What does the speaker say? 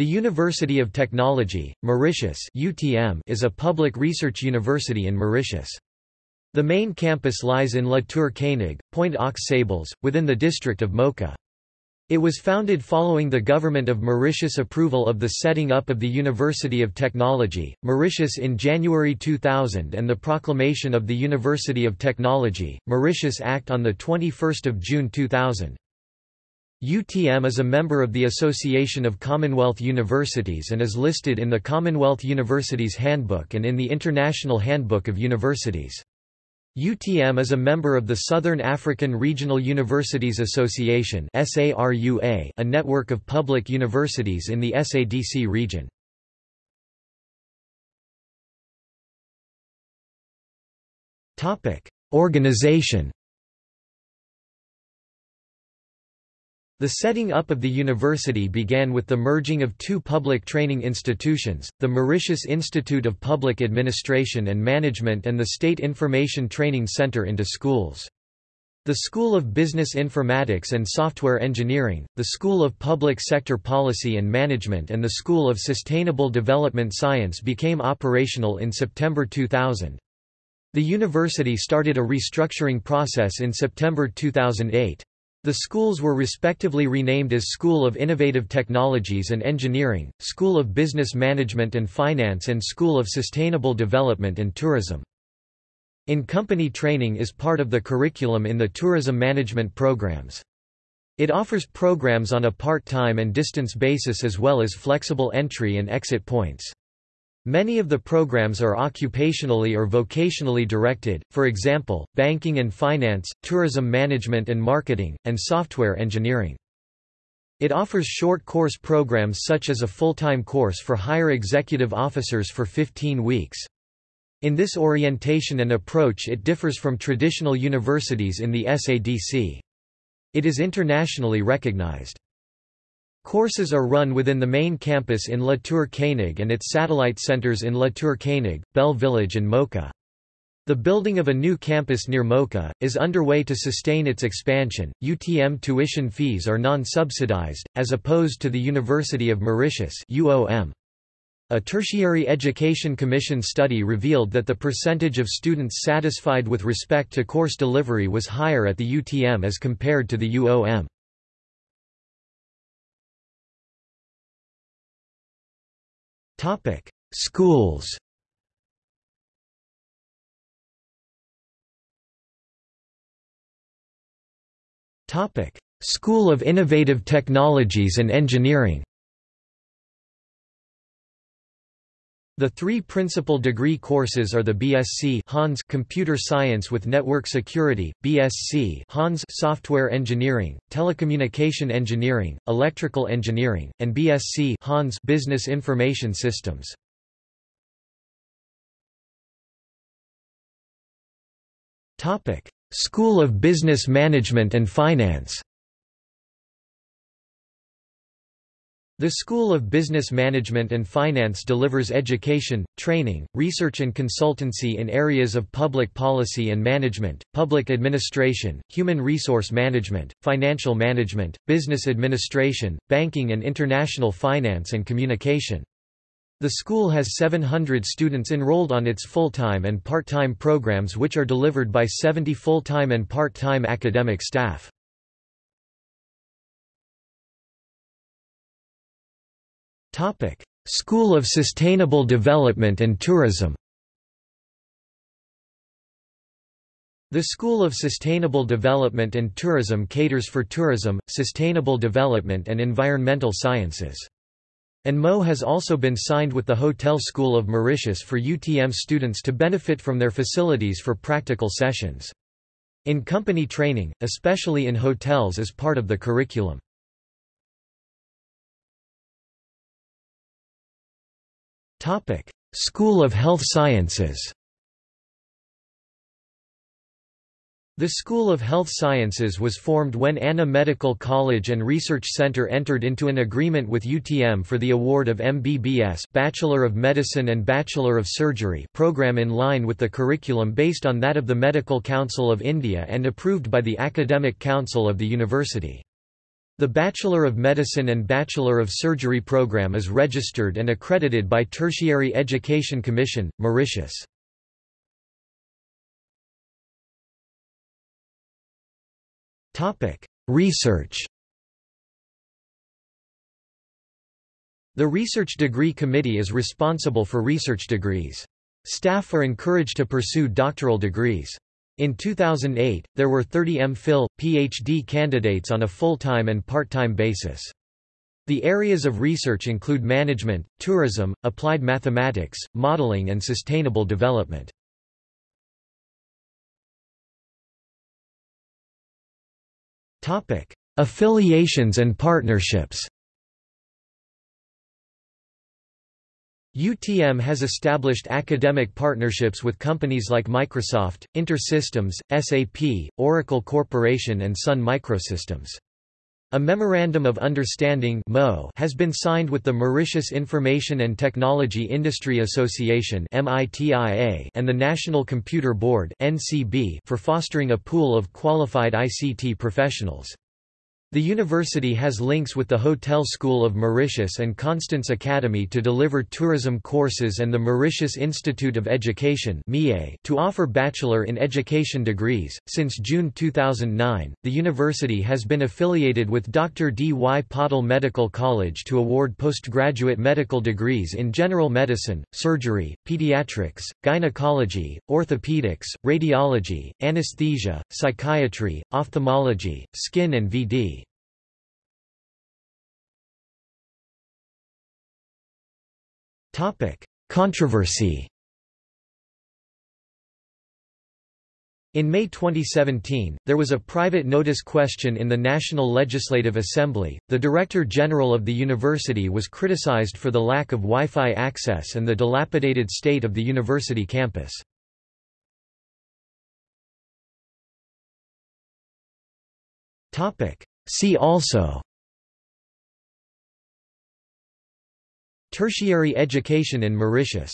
The University of Technology, Mauritius (UTM) is a public research university in Mauritius. The main campus lies in La Tour Koenig, Pointe aux Sables, within the district of Moka. It was founded following the Government of Mauritius approval of the setting up of the University of Technology, Mauritius in January 2000 and the proclamation of the University of Technology, Mauritius Act on 21 June 2000. UTM is a member of the Association of Commonwealth Universities and is listed in the Commonwealth Universities Handbook and in the International Handbook of Universities. UTM is a member of the Southern African Regional Universities Association a network of public universities in the SADC region. Organization The setting up of the university began with the merging of two public training institutions, the Mauritius Institute of Public Administration and Management and the State Information Training Center into schools. The School of Business Informatics and Software Engineering, the School of Public Sector Policy and Management and the School of Sustainable Development Science became operational in September 2000. The university started a restructuring process in September 2008. The schools were respectively renamed as School of Innovative Technologies and Engineering, School of Business Management and Finance and School of Sustainable Development and Tourism. In-company training is part of the curriculum in the tourism management programs. It offers programs on a part-time and distance basis as well as flexible entry and exit points. Many of the programs are occupationally or vocationally directed, for example, banking and finance, tourism management and marketing, and software engineering. It offers short course programs such as a full-time course for higher executive officers for 15 weeks. In this orientation and approach it differs from traditional universities in the SADC. It is internationally recognized. Courses are run within the main campus in La Tour Koenig and its satellite centers in La Tour Koenig, Bell Village and Moka. The building of a new campus near Moka, is underway to sustain its expansion. UTM tuition fees are non-subsidized, as opposed to the University of Mauritius UOM. A Tertiary Education Commission study revealed that the percentage of students satisfied with respect to course delivery was higher at the UTM as compared to the UOM. Topic: Schools. Topic: School of Innovative Technologies and Engineering. The three principal degree courses are the BSc Hons Computer Science with Network Security, BSc Hons Software Engineering, Telecommunication Engineering, Electrical Engineering, and BSc Hons Business Information Systems. Topic: School of Business Management and Finance. The School of Business Management and Finance delivers education, training, research and consultancy in areas of public policy and management, public administration, human resource management, financial management, business administration, banking and international finance and communication. The school has 700 students enrolled on its full-time and part-time programs which are delivered by 70 full-time and part-time academic staff. Topic: School of Sustainable Development and Tourism. The School of Sustainable Development and Tourism caters for tourism, sustainable development and environmental sciences. And MO has also been signed with the Hotel School of Mauritius for UTM students to benefit from their facilities for practical sessions. In company training, especially in hotels is part of the curriculum. Topic: School of Health Sciences. The School of Health Sciences was formed when Anna Medical College and Research Center entered into an agreement with UTM for the award of MBBS Bachelor of Medicine and Bachelor of Surgery program in line with the curriculum based on that of the Medical Council of India and approved by the Academic Council of the university. The Bachelor of Medicine and Bachelor of Surgery program is registered and accredited by Tertiary Education Commission, Mauritius. Research The Research Degree Committee is responsible for research degrees. Staff are encouraged to pursue doctoral degrees. In 2008, there were 30 MPhil, PhD candidates on a full-time and part-time basis. The areas of research include management, tourism, applied mathematics, modeling and sustainable development. Affiliations and partnerships UTM has established academic partnerships with companies like Microsoft, InterSystems, SAP, Oracle Corporation and Sun Microsystems. A Memorandum of Understanding has been signed with the Mauritius Information and Technology Industry Association and the National Computer Board for fostering a pool of qualified ICT professionals. The university has links with the Hotel School of Mauritius and Constance Academy to deliver tourism courses and the Mauritius Institute of Education to offer Bachelor in Education degrees. Since June 2009, the university has been affiliated with Dr. D. Y. Patil Medical College to award postgraduate medical degrees in general medicine, surgery, pediatrics, gynecology, orthopedics, radiology, anesthesia, psychiatry, ophthalmology, skin and VD. Controversy In May 2017, there was a private notice question in the National Legislative Assembly. The Director General of the university was criticized for the lack of Wi-Fi access and the dilapidated state of the university campus. Topic: See also Tertiary education in Mauritius